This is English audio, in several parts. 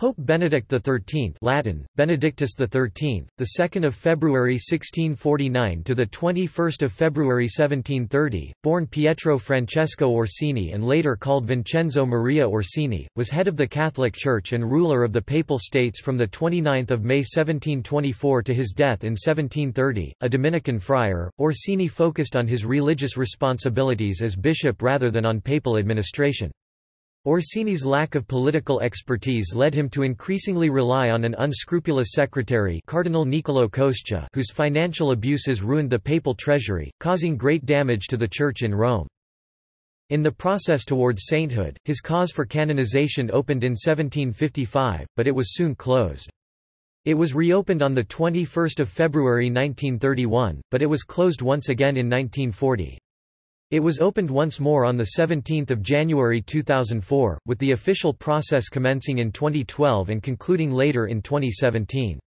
Pope Benedict XIII Latin, Benedictus XIII, the 2nd of February 1649 to the 21st of February 1730, born Pietro Francesco Orsini and later called Vincenzo Maria Orsini, was head of the Catholic Church and ruler of the Papal States from the 29th of May 1724 to his death in 1730. A Dominican friar, Orsini focused on his religious responsibilities as bishop rather than on papal administration. Orsini's lack of political expertise led him to increasingly rely on an unscrupulous secretary Cardinal Niccolò Coscia whose financial abuses ruined the papal treasury, causing great damage to the Church in Rome. In the process towards sainthood, his cause for canonization opened in 1755, but it was soon closed. It was reopened on 21 February 1931, but it was closed once again in 1940. It was opened once more on 17 January 2004, with the official process commencing in 2012 and concluding later in 2017.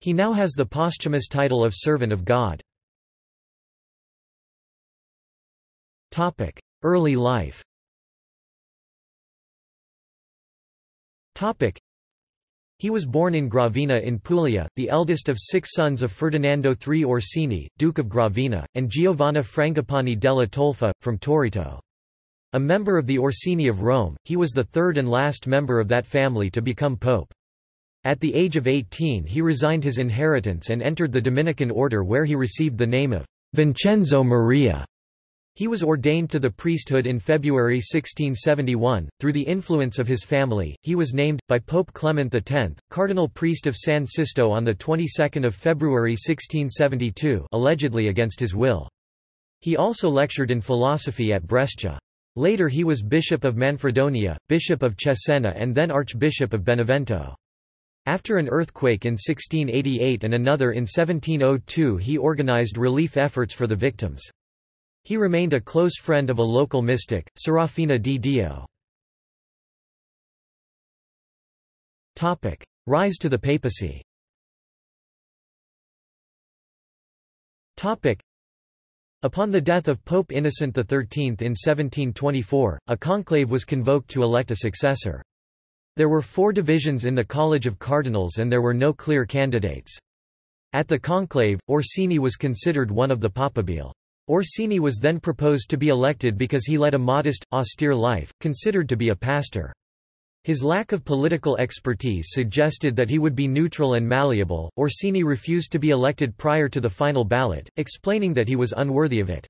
He now has the posthumous title of Servant of God. Early life he was born in Gravina in Puglia, the eldest of six sons of Ferdinando III Orsini, Duke of Gravina, and Giovanna Frangipani della Tolfa, from Toritto. A member of the Orsini of Rome, he was the third and last member of that family to become pope. At the age of 18 he resigned his inheritance and entered the Dominican order where he received the name of Vincenzo Maria. He was ordained to the priesthood in February 1671. Through the influence of his family, he was named, by Pope Clement X, cardinal priest of San Sisto on the 22nd of February 1672 allegedly against his will. He also lectured in philosophy at Brescia. Later he was bishop of Manfredonia, bishop of Cesena and then archbishop of Benevento. After an earthquake in 1688 and another in 1702 he organized relief efforts for the victims. He remained a close friend of a local mystic, Serafina di Dio. Rise to the papacy Upon the death of Pope Innocent XIII in 1724, a conclave was convoked to elect a successor. There were four divisions in the College of Cardinals and there were no clear candidates. At the conclave, Orsini was considered one of the papabile. Orsini was then proposed to be elected because he led a modest, austere life, considered to be a pastor. His lack of political expertise suggested that he would be neutral and malleable. Orsini refused to be elected prior to the final ballot, explaining that he was unworthy of it.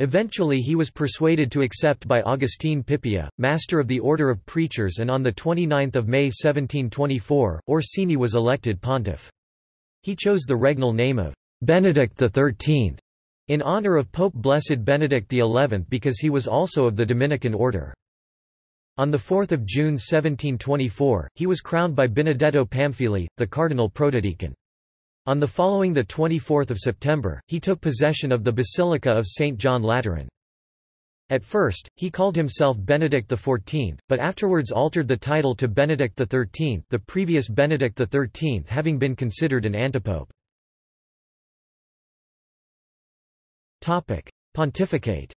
Eventually he was persuaded to accept by Augustine Pipia, master of the Order of Preachers and on 29 May 1724, Orsini was elected pontiff. He chose the regnal name of Benedict XIII in honor of Pope Blessed Benedict XI because he was also of the Dominican order. On 4 June 1724, he was crowned by Benedetto Pamphili, the cardinal protodeacon. On the following 24 September, he took possession of the Basilica of St. John Lateran. At first, he called himself Benedict XIV, but afterwards altered the title to Benedict XIII the previous Benedict XIII having been considered an antipope. Topic: Pontificate.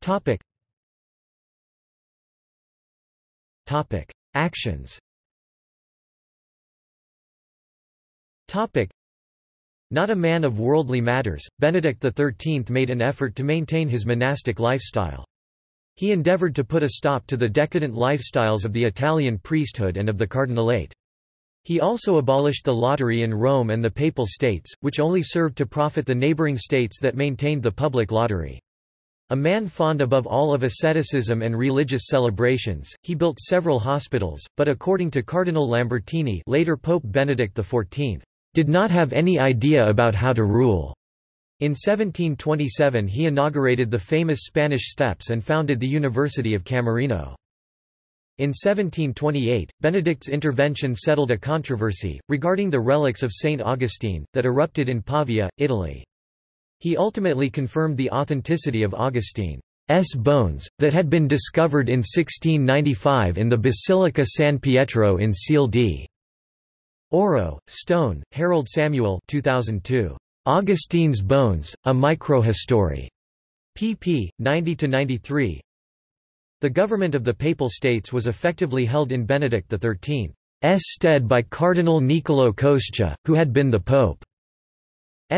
Topic. Topic: Actions. Topic. Not a man of worldly matters, Benedict XIII made an effort to maintain his monastic lifestyle. He endeavored to put a stop to the decadent lifestyles of the Italian priesthood and of the cardinalate. He also abolished the lottery in Rome and the Papal States, which only served to profit the neighboring states that maintained the public lottery. A man fond above all of asceticism and religious celebrations, he built several hospitals, but according to Cardinal Lambertini later Pope Benedict XIV, did not have any idea about how to rule. In 1727 he inaugurated the famous Spanish Steps and founded the University of Camerino. In 1728, Benedict's intervention settled a controversy, regarding the relics of Saint Augustine, that erupted in Pavia, Italy. He ultimately confirmed the authenticity of Augustine's bones, that had been discovered in 1695 in the Basilica San Pietro in Ciel di Oro, Stone, Harold Samuel 2002. Augustine's Bones, A Microhistory. pp. 90–93 The government of the Papal States was effectively held in Benedict XIII's stead by Cardinal Niccolò Coscia, who had been the Pope's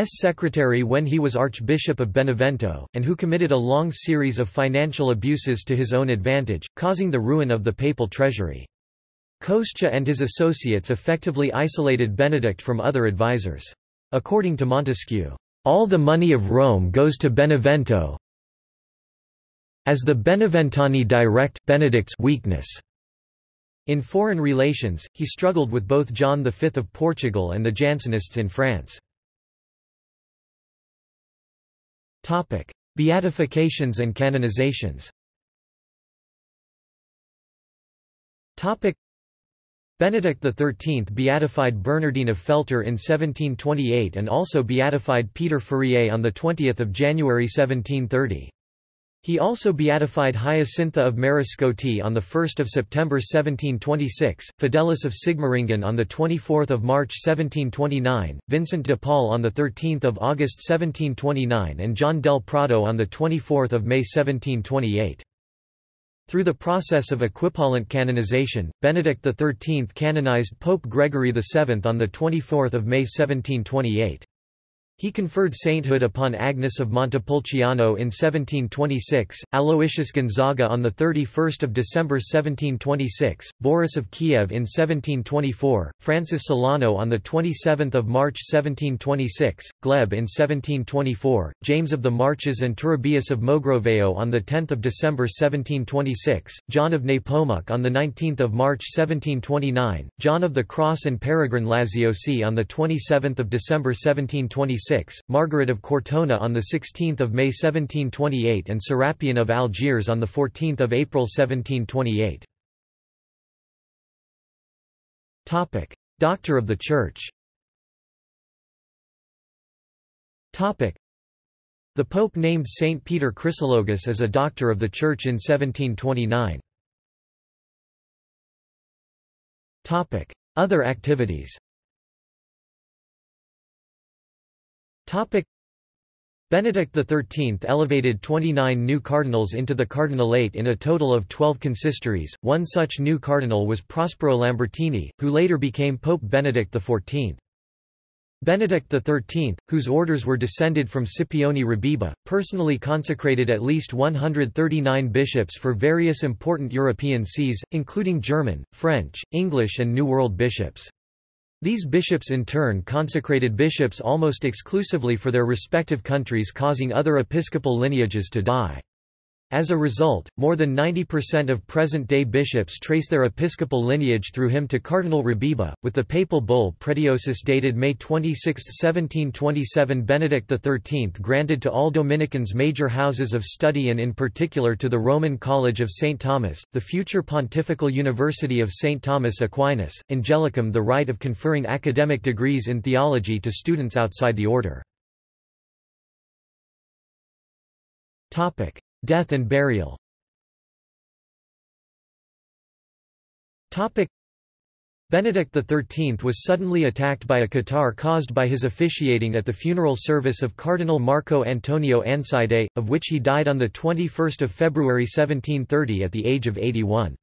secretary when he was Archbishop of Benevento, and who committed a long series of financial abuses to his own advantage, causing the ruin of the papal treasury. Coscia and his associates effectively isolated Benedict from other advisers. According to Montesquieu, "...all the money of Rome goes to Benevento as the Beneventani direct Benedict's weakness." In foreign relations, he struggled with both John V of Portugal and the Jansenists in France. Topic: Beatifications and canonizations Topic: Benedict XIII beatified Bernardine of Feltre in 1728 and also beatified Peter Fourier on 20 January 1730. He also beatified Hyacintha of Mariscotti on 1 September 1726, Fidelis of Sigmaringen on 24 March 1729, Vincent de Paul on 13 August 1729 and John del Prado on 24 May 1728. Through the process of equipollent canonization, Benedict XIII canonized Pope Gregory VII on 24 May 1728. He conferred sainthood upon Agnes of Montepulciano in 1726, Aloysius Gonzaga on 31 December 1726, Boris of Kiev in 1724, Francis Solano on 27 March 1726, Gleb in 1724, James of the Marches and Turibius of Mogrovejo on 10 December 1726, John of Nepomuk on 19 March 1729, John of the Cross and Peregrine Laziosi on 27 December 1726, Margaret of Cortona on 16 May 1728 and Serapion of Algiers on 14 April 1728. Doctor of the Church. The Pope named Saint Peter Chrysologus as a Doctor of the Church in 1729. Other activities Benedict XIII elevated 29 new cardinals into the cardinalate in a total of 12 consistories. One such new cardinal was Prospero Lambertini, who later became Pope Benedict XIV. Benedict XIII, whose orders were descended from Scipione Rebiba, personally consecrated at least 139 bishops for various important European sees, including German, French, English and New World bishops. These bishops in turn consecrated bishops almost exclusively for their respective countries causing other episcopal lineages to die. As a result, more than 90% of present-day bishops trace their episcopal lineage through him to Cardinal Rebiba, with the papal bull Pretiosus dated May 26, 1727 Benedict XIII granted to all Dominicans major houses of study and in particular to the Roman College of St. Thomas, the future Pontifical University of St. Thomas Aquinas, Angelicum the right of conferring academic degrees in theology to students outside the order. Death and burial Benedict XIII was suddenly attacked by a catarrh caused by his officiating at the funeral service of Cardinal Marco Antonio Ansidei, of which he died on 21 February 1730 at the age of 81.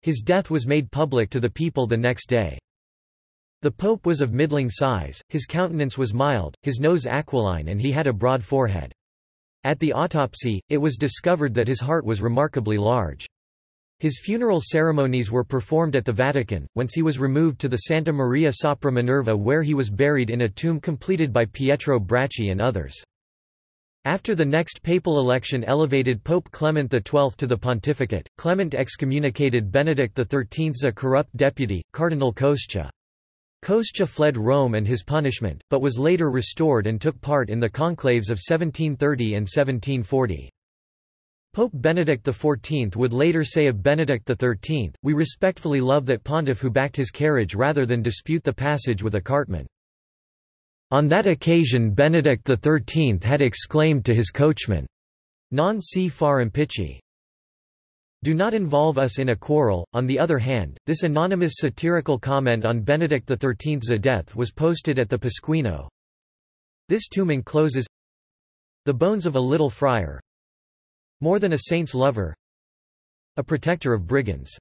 His death was made public to the people the next day. The pope was of middling size, his countenance was mild, his nose aquiline and he had a broad forehead. At the autopsy, it was discovered that his heart was remarkably large. His funeral ceremonies were performed at the Vatican, whence he was removed to the Santa Maria sopra Minerva where he was buried in a tomb completed by Pietro Bracci and others. After the next papal election elevated Pope Clement XII to the pontificate, Clement excommunicated Benedict XIII's a corrupt deputy, Cardinal Coscia. Coscia fled Rome and his punishment, but was later restored and took part in the conclaves of 1730 and 1740. Pope Benedict XIV would later say of Benedict XIII, We respectfully love that pontiff who backed his carriage rather than dispute the passage with a cartman. On that occasion Benedict XIII had exclaimed to his coachman, Non si far impicci. Do not involve us in a quarrel. On the other hand, this anonymous satirical comment on Benedict XIII's death was posted at the Pasquino. This tomb encloses the bones of a little friar, more than a saint's lover, A protector of brigands.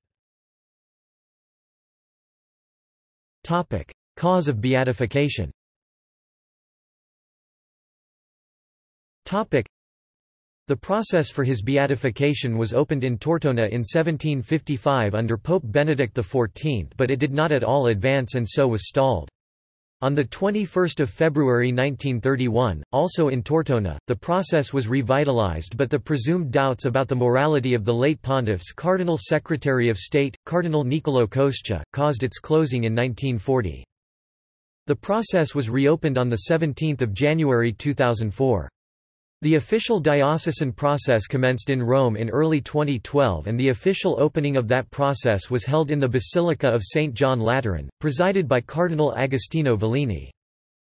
Topic: Cause of beatification the process for his beatification was opened in Tortona in 1755 under Pope Benedict XIV but it did not at all advance and so was stalled. On 21 February 1931, also in Tortona, the process was revitalized but the presumed doubts about the morality of the late pontiff's Cardinal Secretary of State, Cardinal Niccolò Coscia, caused its closing in 1940. The process was reopened on 17 January 2004. The official diocesan process commenced in Rome in early 2012 and the official opening of that process was held in the Basilica of St. John Lateran, presided by Cardinal Agostino Vallini.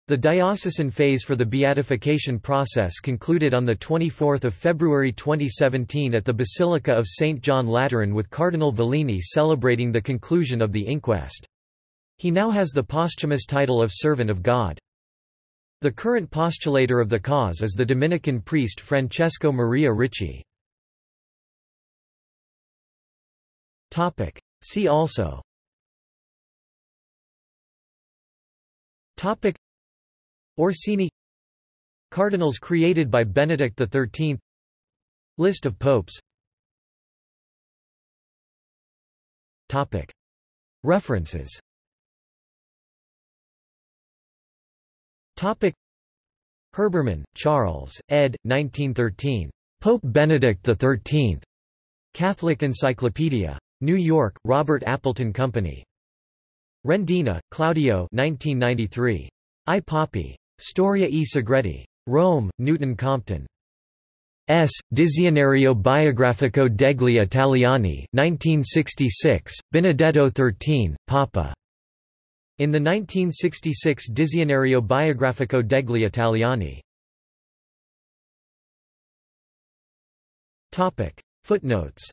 The diocesan phase for the beatification process concluded on 24 February 2017 at the Basilica of St. John Lateran with Cardinal Vallini celebrating the conclusion of the inquest. He now has the posthumous title of Servant of God. The current postulator of the cause is the Dominican priest Francesco Maria Ricci. See also. Topic. Orsini. Cardinals created by Benedict XIII List of popes. Topic. References Topic Herbermann, Charles, ed. 1913. Pope Benedict XIII. Catholic Encyclopedia. New York, Robert Appleton Company. Rendina, Claudio 1993. I Papi. Storia e Segreti. Rome, Newton Compton. S. Dizionario biografico degli Italiani 1966, Benedetto XIII, Papa. In the 1966 Dizionario biografico degli Italiani. Footnotes